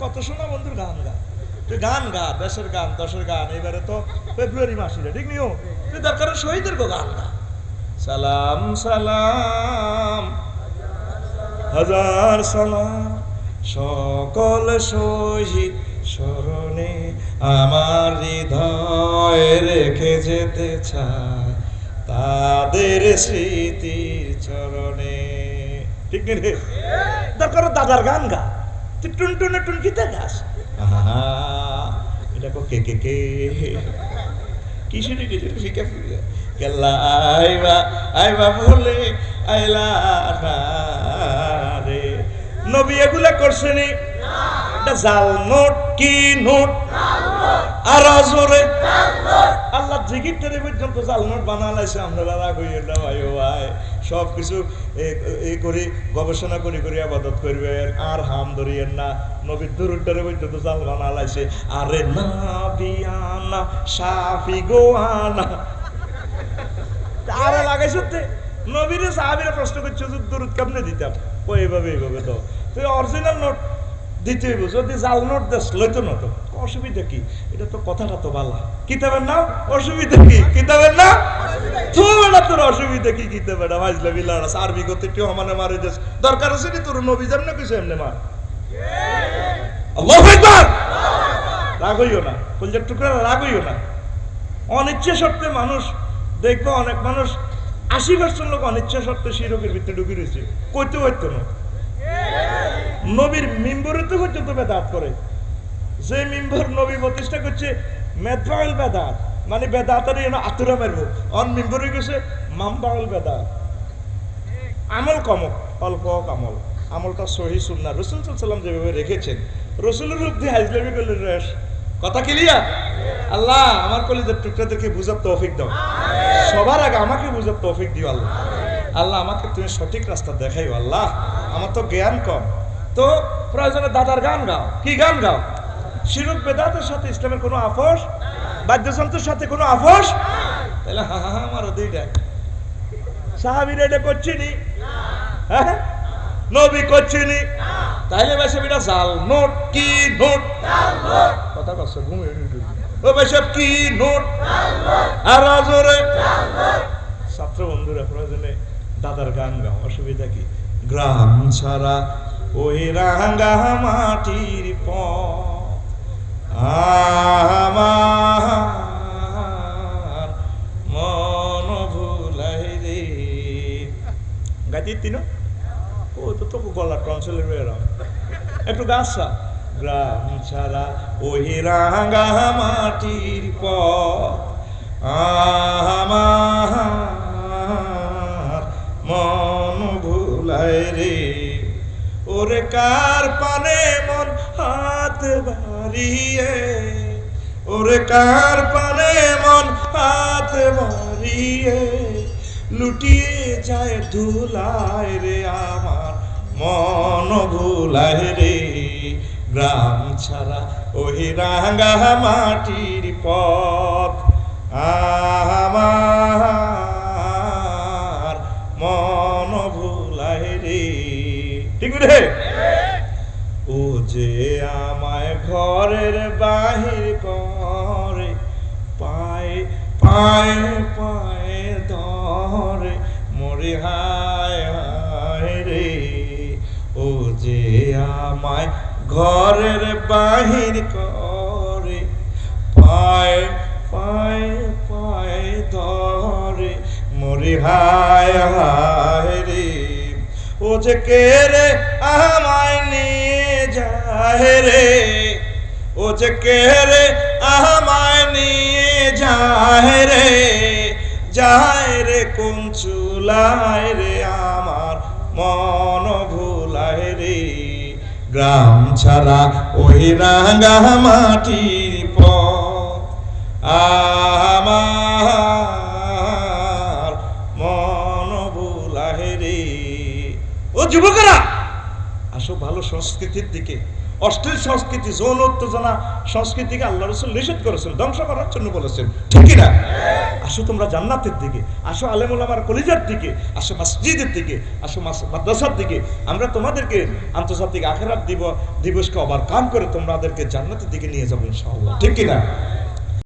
কত শোনা বন্ধুর গান গা। তুই গান গা, দেশের গান, দশের গান এবারে তো ফেব্রুয়ারি মাসে ঠিক নিও তুই দরকার শহীদের গো গান গা। সালাম সালাম, হাজার সালাম, সকল শহীদ স্মরণে আমার হৃদয় রেখে যেতে চায় তাদের স্মৃতির চরণে। ঠিক রে? দরকার দাদার গান গা। তুই টুন টুন টুন কিতে গাছ এটা কো কে কে কে কিসের কিছু শিখে কেল্লা আইবা আইবা বলে আইলা রে নবী এগুলা করছেনি এটা জাল নোট কি নোট আর জোরে আল্লাহ জিকির না। নবীর দুরুদ্দারে পর্যন্ত জাল বানালাইছে। আরে না বিয়ানা, সাফি প্রশ্ন করছে যে দুরুদ কেমনে দিতাম? ও এইভাবে এইভাবে তো। তুই অরিজিনাল নোট দিতে হইব। যদি জাল নোট দেশ লইতো না তো। অসুবিধা কি? এটা তো কথাটা তো ভালো কিতাবের নাম? অসুবিধা কি? কিতাবের নাম? তোমার তোর অসুবিধা কি কিতাবের নাম? আজলা বিলাস আরবি করতে কেউ মারে দেশ দরকার আছে নি তোর নবী যেমন কিছু এমনি মার। আল্লাহু আকবার! রাগ হইও না। কলজার টুকরা রাগ হইও না। অনিচ্ছা সত্ত্বে মানুষ দেখব অনেক মানুষ আশি পার্সেন্ট লোক অনিচ্ছা সত্ত্বে শিরকের ভিতরে ঢুকে রয়েছে। কইতে হইতো না। নবীর মিম্বরে তো পর্যন্ত বেদাত করে। যে মিম্বর নবী প্রতিষ্ঠা করছে মেদবাউল বেদাত মানে বেদাতের যেন আতুরা মারবো। অন মিম্বরে গেছে মামবাউল বেদাত আমল কম অল্প আমল আমলটা সহি সুন্না রসুল সাল্লাম যেভাবে রেখেছেন রসুলের রূপ দিয়ে হাজলামি করলেন রেশ। কথা ক্লিয়ার আল্লাহ আমার কলিদের টুকরাদেরকে বুঝার তৌফিক দাও। সবার আগে আমাকে বুঝার তৌফিক দিও আল্লাহ। আল্লাহ আমাকে তুমি সঠিক রাস্তা দেখাইও আল্লাহ। আমার তো জ্ঞান কম। তো প্রয়োজনে দাদার গান গাও। কি গান গাও? শিরক বেদাতের সাথে ইসলামের কোনো আপোষ বাদ্যযন্ত্রের সাথে কোনো আফস? তাহলে হা হা আমারও দুইটা। সাহাবিরা এটা করছিনি। হ্যাঁ? নবী করছিনি। তাইলে বেশি এটা জাল, নোট কি নোট? কথা কষ্ট ঘুমিয়ে ও বেসব কি নোট? আর জোরে ছাত্র বন্ধুরা, প্রয়োজনে দাদার গান গাও, অসুবিধা কি? গ্রাম ছাড়া ওই রাঙ্গা মাটির পথ। মন ভুলাই রে তিন? ও, তো একটু গাছা গ্রাম ছাড়া ওই রাঙ্গা মাটির পথ। মন ভুলাই রে ওরে কার পানে মন হাত বাড়িয়ে, ওরে কার পানে মন হাত বাড়িয়ে? লুটিয়ে যায় ধুলায় রে আমার মন ভুলায় রে। গ্রাম ছাড়া ওই রাঙ্গা মাটির পথ আমার মন ভুলায় রে। ঠিক রে যে আমায় ঘরের বাহির করে, পায়ে পায়ে পায়ে ধরে, মরে হায় হায় রে। ও যে আমায় ঘরের বাহির করে, পায়ে পায়ে পায়ে ধরে, মরে হায় হায় রে। ও যে কে রে রে ও যে কে রে আমায় নিয়ে রে যায় রে কোন চুলায় রে আমার মন ভুলায় রে গ্রাম ছাড়া ওই রাঙ্গা মাটির পথ আমার মন ভুলায় রে ও যুবকেরা, আসো ভালো সংস্কৃতির দিকে। অশ্লীল সংস্কৃতি, যৌন উত্তেজনা সংস্কৃতিকে আল্লাহ রসুল নিষেধ করেছেন, ধ্বংস করার জন্য বলেছেন। ঠিক কিনা? আসো তোমরা জান্নাতের দিকে, আসো আলেমুলামার কলিজার দিকে, আসো মসজিদের দিকে, আসো মাদ্রাসার দিকে। আমরা তোমাদেরকে আন্তর্জাতিক আখেরাত দিব দিবসকে কাম করে তোমাদেরকে জান্নাতের দিকে নিয়ে যাব ইনশাআল্লাহ। ঠিক কিনা?